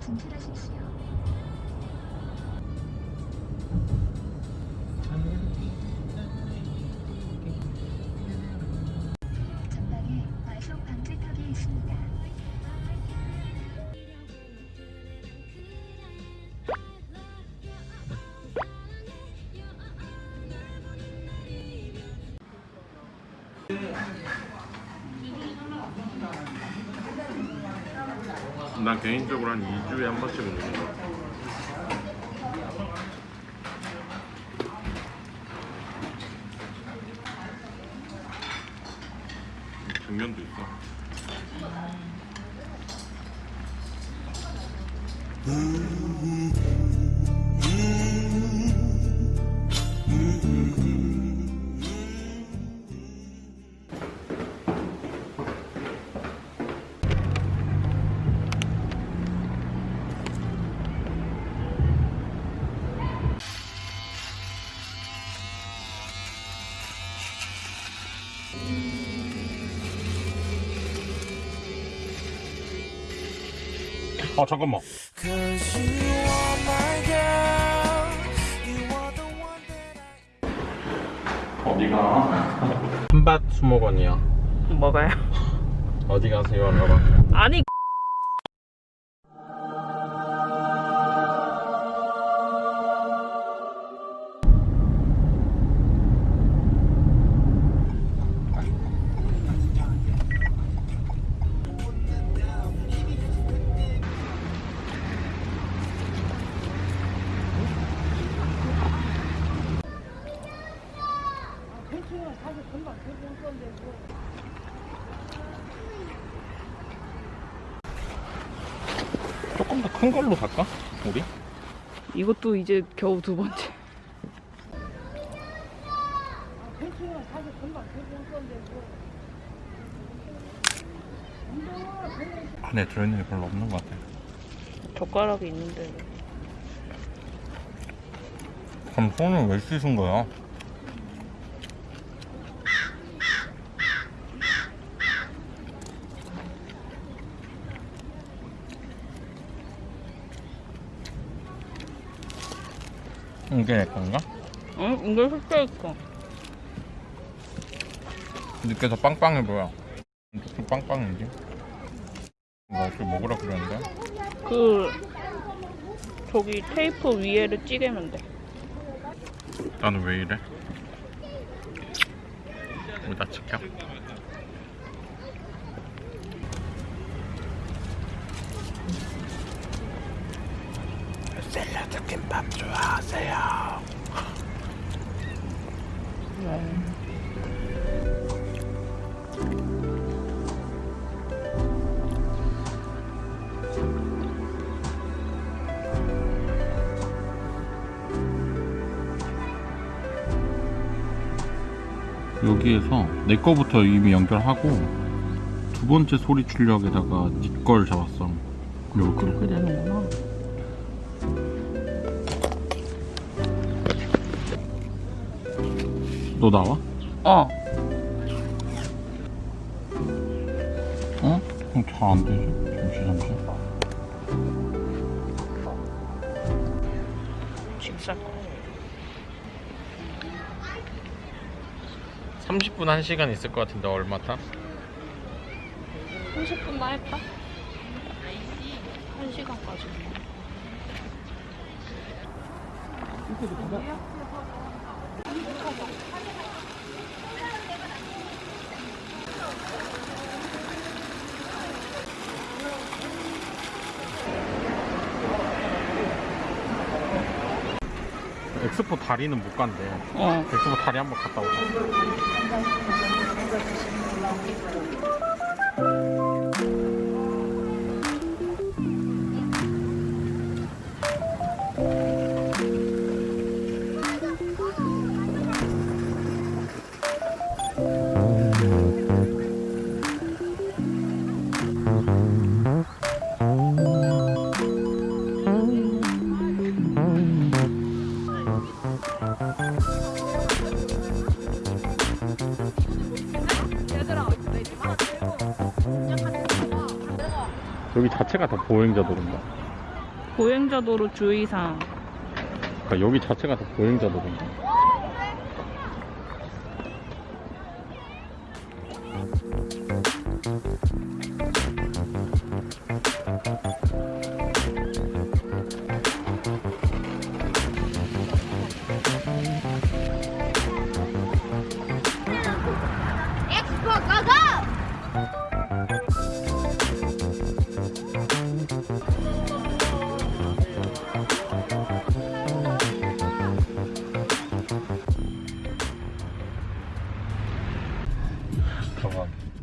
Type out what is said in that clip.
진출하십시오. 과속 방지턱이 있습니다. 난 개인적으로 한 2주에 한 번씩은 오는 거 같아. 정면도 있어. 아 잠깐만. 어디가? 한밭 수목원이야. 뭐가요? 어디 가세요? 하나 봐. 아니 조금 더 큰 걸로 갈까? 우리? 이것도 이제 겨우 두 번째 안에 들어있는 게 별로 없는 것 같아. 젓가락이 있는데 그럼 손을 왜 씻은 거야? 이게 내 건가? 응? 이걸 흡수했어 느껴서 빵빵해 보여. 좀 빵빵이지? 이거 어떻게 먹으라 그러는데? 그 저기 테이프 위에를 찌개면 돼 나는 왜 이래? 왜나 지켜? 샐러드 김밥 좋아하세요. 여기에서 내 거부터 이미 연결하고 두 번째 소리 출력에다가 네걸 잡았어. 그렇게 되는구나 너 나와? 어 어? 그럼 잘 안 되지. 잠시 잠시. 집살 30분 1시간 있을 것 같은데 얼마 타? 30분 나 했다 1시간까지 엑스포 다리는 못 간대. 어 엑스포 다리 한번 갔다 오자. 여기 자체가 다 보행자 도로인가? 보행자 도로 주의사항. 그러니까 여기 자체가 다 보행자 도로인가? come on.